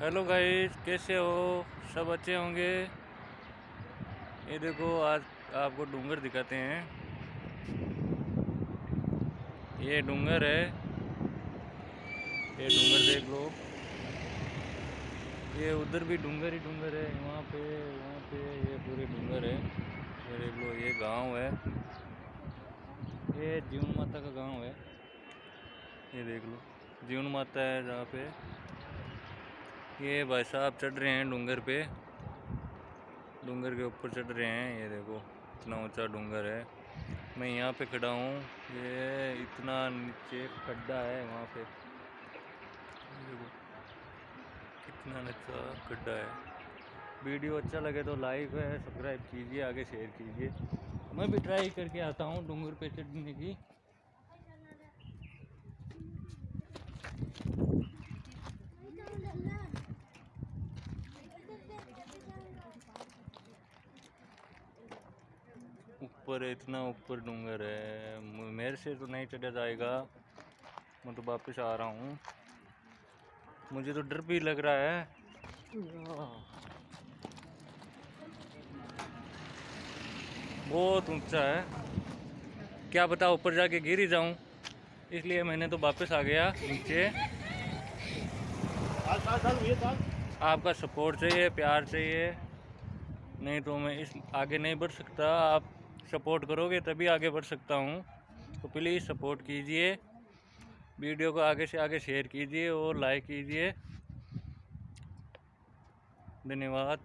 Hello guys, कैसे हो? सब अच्छे होंगे? ये देखो, आज आपको डूंगर दिखाते हैं। ये डूंगर है। ये डूंगर देख लो। ये उधर भी डूंगर ही डूंगर है। वहाँ पे वहाँ पे ये पूरे डूंगर है। ये देख लो, ये गाँव है। ये जीवन माता का गाँव है। ये देख लो, जीवन माता है जहाँ पे। ये भाई साहब चढ़ रहे हैं डूंगर पे। डूंगर के ऊपर चढ़ रहे हैं, ये देखो इतना ऊँचा डूंगर है। मैं यहाँ पे खड़ा हूँ, ये इतना नीचे खड्डा है वहाँ पे। देखो, कितना नीचा खड्डा है। वीडियो अच्छा लगे तो लाइक है, सब्सक्राइब कीजिए, आगे शेयर कीजिए। मैं भी ट्राई करके आता हूँ डूंगर पे चढ़ने की। ऊपर है, इतना ऊपर डूंगर है। मेरे से तो नहीं चढ़ा जाएगा। मैं तो वापस आ रहा हूँ। मुझे तो डर भी लग रहा है। बहुत ऊँचा है। क्या बता ऊपर जाके गिर ही जाऊँ। इसलिए मैंने तो वापस आ गया नीचे। आपका सपोर्ट चाहिए, प्यार चाहिए। नहीं तो मैं इस, आगे नहीं बढ़ सकता। आप सपोर्ट करोगे तभी आगे बढ़ सकता हूँ। तो प्लीज़ सपोर्ट कीजिए। वीडियो को आगे से आगे शेयर कीजिए और लाइक कीजिए। धन्यवाद।